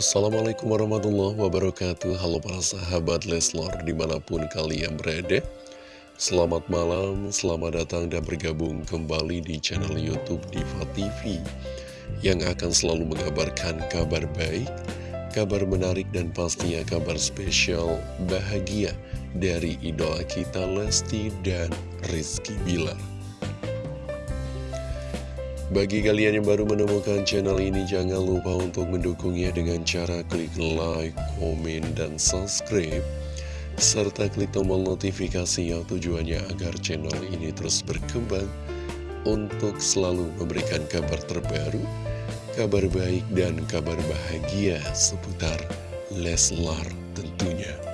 Assalamualaikum warahmatullahi wabarakatuh. Halo para sahabat Leslar di mana pun kalian berada. Selamat malam, selamat datang dan bergabung kembali di channel Youtube Diva TV Yang akan selalu mengabarkan kabar baik, kabar menarik dan pastinya kabar spesial bahagia Dari idola kita Lesti dan Rizky Bilar bagi kalian yang baru menemukan channel ini, jangan lupa untuk mendukungnya dengan cara klik like, komen, dan subscribe. Serta klik tombol notifikasi yang tujuannya agar channel ini terus berkembang untuk selalu memberikan kabar terbaru, kabar baik, dan kabar bahagia seputar Leslar tentunya.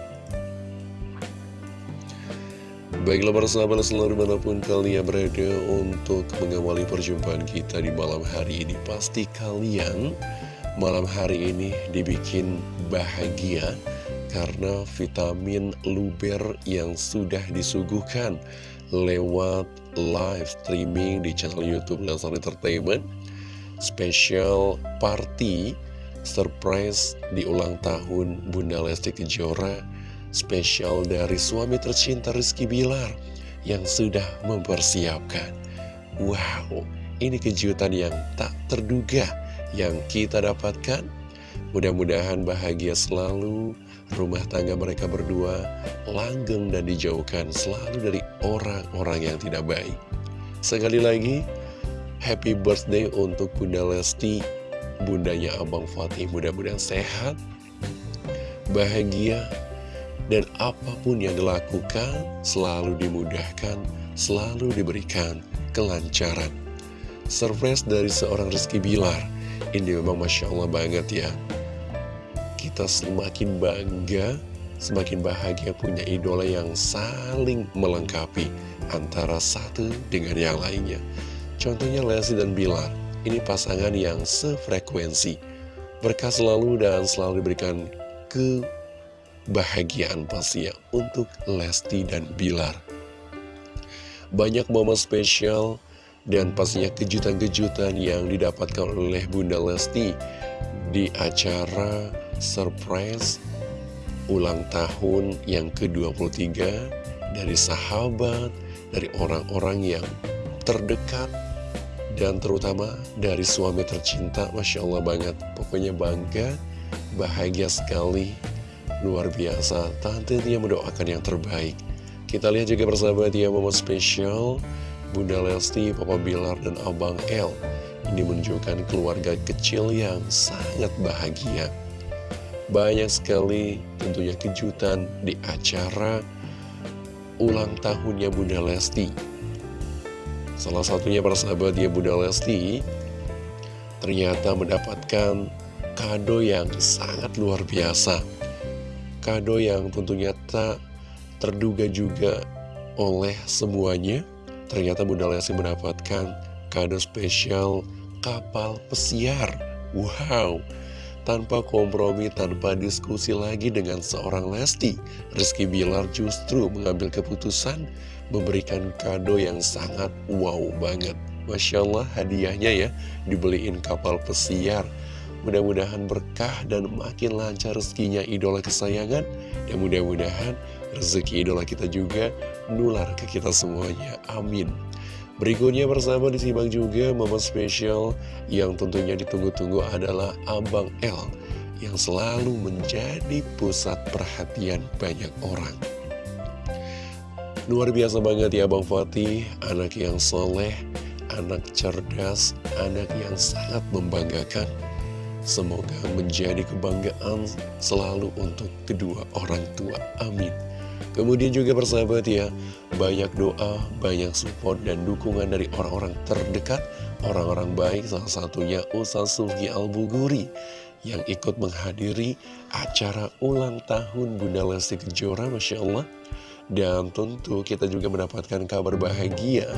Baiklah para sahabat selalu di mana pun kalian berada untuk mengawali perjumpaan kita di malam hari ini. Pasti kalian malam hari ini dibikin bahagia Karena vitamin luber yang sudah disuguhkan lewat live streaming di channel Youtube Lesar Entertainment. Special party surprise di ulang tahun Bunda Lesti Kejora spesial dari suami tercinta Rizky Bilar yang sudah mempersiapkan. Wow, ini kejutan yang tak terduga yang kita dapatkan. Mudah-mudahan bahagia selalu, rumah tangga mereka berdua langgeng dan dijauhkan selalu dari orang-orang yang tidak baik. Sekali lagi, happy birthday untuk Bunda Lesti, bundanya Abang Fatih mudah-mudahan sehat, bahagia, dan apa pun yang dilakukan selalu dimudahkan, selalu diberikan kelancaran. Surprise dari seorang Rizky Bilar, ini memang Masya Allah banget ya. Kita semakin bangga, semakin bahagia punya idola yang saling melengkapi antara satu dengan yang lainnya. Contohnya Lesti dan Bilar, ini pasangan yang sefrekuensi. Berkah selalu dan selalu diberikan ke kebahagiaan pastinya untuk Lesti dan Bilar. Banyak momen spesial dan pastinya kejutan-kejutan yang didapatkan oleh Bunda Lesti di acara surprise ulang tahun yang ke-23 dari sahabat, dari orang-orang yang terdekat, dan terutama dari suami tercinta. Masya Allah banget, pokoknya bangga, bahagia sekali Luar biasa, Tante Tia mendoakan yang terbaik. Kita lihat juga persahabat ya momen spesial Bunda Lesti, Papa Bilar, dan Abang L. Ini menunjukkan keluarga kecil yang sangat bahagia. Banyak sekali tentunya kejutan di acara ulang tahunnya Bunda Lesti. Salah satunya persahabat ya Bunda Lesti ternyata mendapatkan kado yang sangat luar biasa kado yang tentunya tak terduga juga oleh semuanya. Ternyata Bunda Lesti mendapatkan kado spesial kapal pesiar. Wow! Tanpa kompromi, tanpa diskusi lagi dengan seorang Lesti, Rizky Bilar justru mengambil keputusan memberikan kado yang sangat wow banget. Masya Allah hadiahnya ya, dibeliin kapal pesiar Mudah-mudahan berkah dan makin lancar rezekinya idola kesayangan. Dan mudah-mudahan rezeki idola kita juga nular ke kita semuanya. Amin. Berikutnya bersama disimak juga momen spesial yang tentunya ditunggu-tunggu adalah Abang L Yang selalu menjadi pusat perhatian banyak orang. Luar biasa banget ya Bang Fatih, anak yang soleh, anak cerdas, anak yang sangat membanggakan Semoga menjadi kebanggaan selalu untuk kedua orang tua. Amin. Kemudian juga persahabat ya, banyak doa, banyak support dan dukungan dari orang-orang terdekat, orang-orang baik, salah satunya Ustaz Sufi Al-Buguri yang ikut menghadiri acara ulang tahun Bunda Lesti Kejora, Masya Allah. Dan tentu kita juga mendapatkan kabar bahagia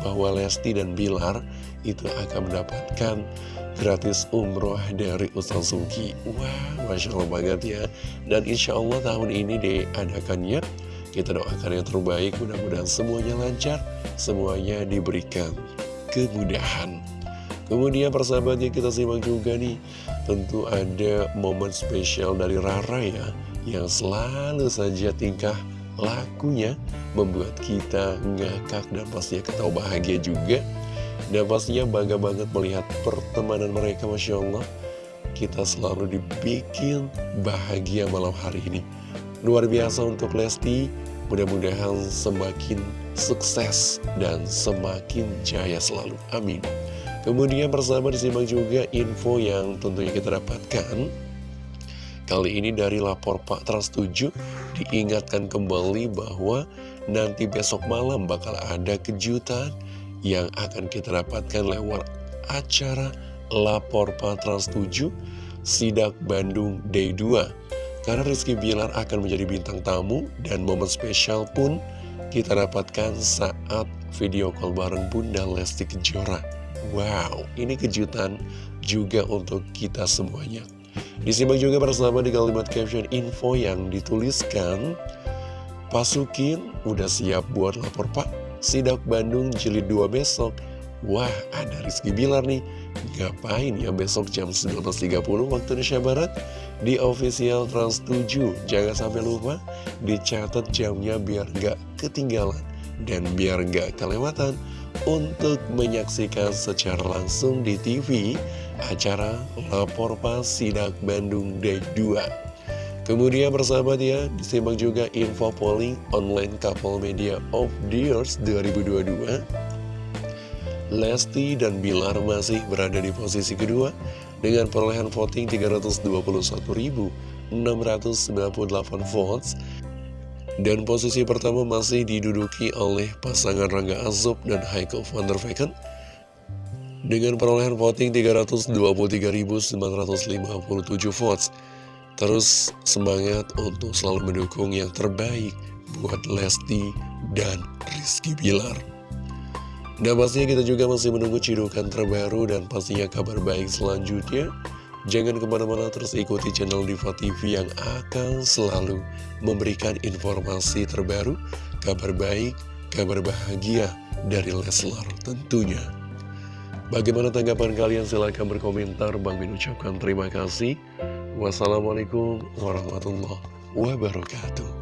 bahwa Lesti dan Bilar itu akan mendapatkan gratis umroh dari Ustaz Suki Wah, Masya Allah banget ya. Dan insya Allah tahun ini diadakannya Kita doakan yang terbaik. Mudah-mudahan semuanya lancar. Semuanya diberikan kemudahan. Kemudian persahabatnya kita simak juga nih Tentu ada momen spesial dari Rara ya Yang selalu saja tingkah lakunya Membuat kita ngakak dan pastinya ketawa bahagia juga. Dan pastinya bangga banget melihat pertemanan mereka Masya Allah. Kita selalu dibikin bahagia malam hari ini. Luar biasa untuk Lesti. Mudah-mudahan semakin sukses dan semakin jaya selalu. Amin. Kemudian bersama disimak juga info yang tentunya kita dapatkan Kali ini dari lapor Pak Trans 7 diingatkan kembali bahwa nanti besok malam bakal ada kejutan yang akan kita dapatkan lewat acara lapor Pak Trans 7 Sidak Bandung Day 2 Karena Rizky Bilar akan menjadi bintang tamu dan momen spesial pun kita dapatkan saat video call bareng Bunda Lesti Kejora Wow, ini kejutan juga untuk kita semuanya. Disimak juga bersama di kalimat caption info yang dituliskan. Pasukin udah siap buat lapor pak. Sidak Bandung jilid 2 besok. Wah ada Rizky Bilar nih. Ngapain ya besok jam 19.30 waktu Indonesia Barat? Di official Trans 7 Jangan sampai lupa Dicatat jamnya biar gak ketinggalan Dan biar gak kelewatan untuk menyaksikan secara langsung di TV acara Lapor Pas Sidak Bandung Day 2. Kemudian bersahabat ya, disimak juga info polling online couple media of the years 2022. Lesti dan Bilar masih berada di posisi kedua dengan perolehan voting 321.698 votes dan posisi pertama masih diduduki oleh pasangan Rangga Azob dan Heiko van der Vecken dengan perolehan voting 323.957 votes. Terus semangat untuk selalu mendukung yang terbaik buat Lesti dan Rizky Bilar. Dan pastinya kita juga masih menunggu cidukan terbaru dan pastinya kabar baik selanjutnya. Jangan ke mana-mana terus ikuti channel Diva TV yang akan selalu memberikan informasi terbaru, kabar baik, kabar bahagia dari Leslar tentunya. Bagaimana tanggapan kalian? Silahkan berkomentar. Bang Min ucapkan terima kasih. Wassalamualaikum warahmatullahi wabarakatuh.